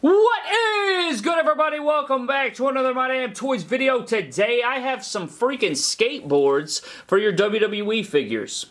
What is good everybody? Welcome back to another My Damn Toys video. Today I have some freaking skateboards for your WWE figures.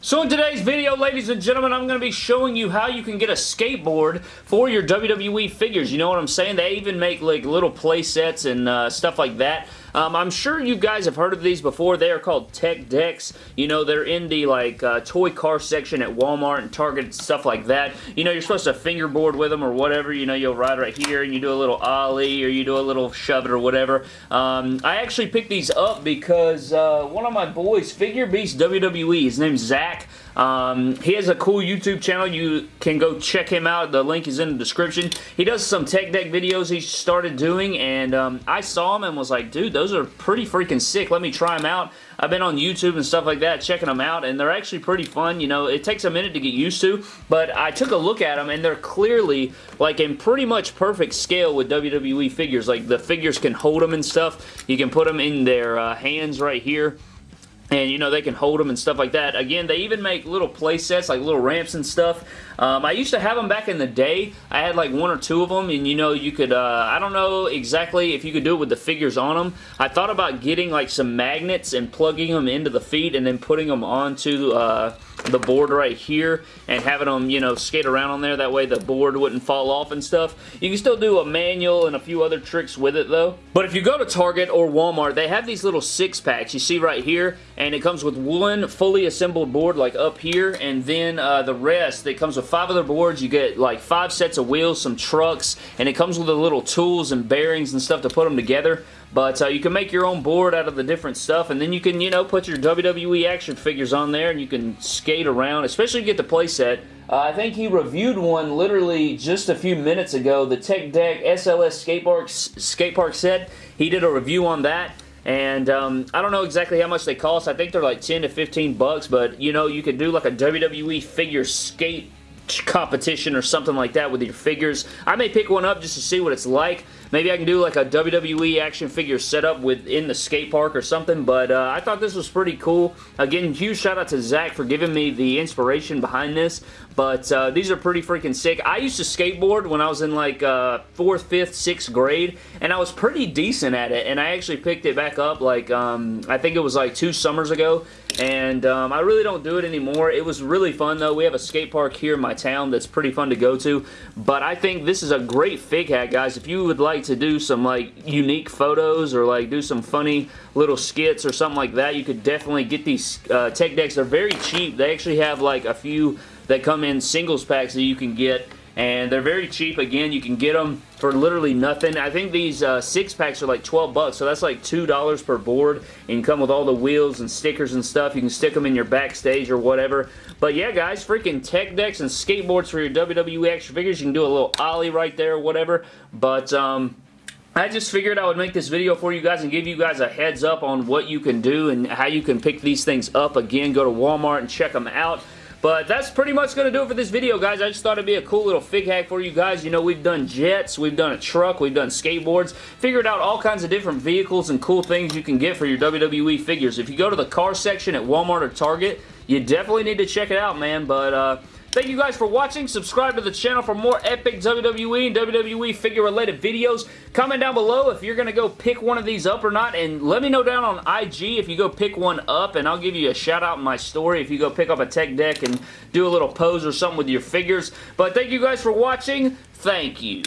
So in today's video, ladies and gentlemen, I'm going to be showing you how you can get a skateboard for your WWE figures. You know what I'm saying? They even make like little play sets and uh, stuff like that. Um, I'm sure you guys have heard of these before. They are called Tech Decks. You know, they're in the like uh, toy car section at Walmart and Target and stuff like that. You know, you're supposed to fingerboard with them or whatever. You know, you'll ride right here and you do a little ollie or you do a little shove it or whatever. Um, I actually picked these up because uh, one of my boys, Figure Beast WWE, his name's Zach. Um, he has a cool YouTube channel. You can go check him out. The link is in the description. He does some tech deck videos he started doing, and um, I saw him and was like, dude, those are pretty freaking sick. Let me try them out. I've been on YouTube and stuff like that checking them out, and they're actually pretty fun. You know, it takes a minute to get used to, but I took a look at them, and they're clearly like in pretty much perfect scale with WWE figures. Like the figures can hold them and stuff. You can put them in their uh, hands right here and you know they can hold them and stuff like that. Again they even make little play sets like little ramps and stuff. Um, I used to have them back in the day. I had like one or two of them and you know you could uh, I don't know exactly if you could do it with the figures on them I thought about getting like some magnets and plugging them into the feet and then putting them onto uh, the board right here and having them, you know, skate around on there. That way the board wouldn't fall off and stuff. You can still do a manual and a few other tricks with it though. But if you go to Target or Walmart, they have these little six packs you see right here and it comes with one fully assembled board like up here and then uh, the rest, it comes with five other boards. You get like five sets of wheels, some trucks, and it comes with the little tools and bearings and stuff to put them together. But uh, you can make your own board out of the different stuff, and then you can, you know, put your WWE action figures on there, and you can skate around, especially get the playset. Uh, I think he reviewed one literally just a few minutes ago, the Tech Deck SLS Skate Park, skate park set. He did a review on that. And um, I don't know exactly how much they cost. I think they're like 10 to 15 bucks, but you know, you could do like a WWE figure skate competition or something like that with your figures. I may pick one up just to see what it's like. Maybe I can do like a WWE action figure setup within the skate park or something, but uh, I thought this was pretty cool. Again, huge shout out to Zach for giving me the inspiration behind this, but uh, these are pretty freaking sick. I used to skateboard when I was in like uh, 4th, 5th, 6th grade, and I was pretty decent at it, and I actually picked it back up like, um, I think it was like two summers ago, and um, I really don't do it anymore. It was really fun though. We have a skate park here in my town that's pretty fun to go to, but I think this is a great fig hack, guys. If you would like to do some like unique photos or like do some funny little skits or something like that, you could definitely get these uh, tech decks. They're very cheap. They actually have like a few that come in singles packs that you can get and they're very cheap. Again, you can get them for literally nothing. I think these uh, six packs are like 12 bucks, so that's like $2 per board, and come with all the wheels and stickers and stuff. You can stick them in your backstage or whatever. But yeah, guys, freaking tech decks and skateboards for your WWE action figures. You can do a little ollie right there or whatever, but um, I just figured I would make this video for you guys and give you guys a heads up on what you can do and how you can pick these things up. Again, go to Walmart and check them out. But that's pretty much going to do it for this video, guys. I just thought it'd be a cool little fig hack for you guys. You know, we've done jets, we've done a truck, we've done skateboards. Figured out all kinds of different vehicles and cool things you can get for your WWE figures. If you go to the car section at Walmart or Target, you definitely need to check it out, man. But, uh, Thank you guys for watching. Subscribe to the channel for more epic WWE and WWE figure related videos. Comment down below if you're going to go pick one of these up or not. And let me know down on IG if you go pick one up. And I'll give you a shout out in my story if you go pick up a tech deck and do a little pose or something with your figures. But thank you guys for watching. Thank you.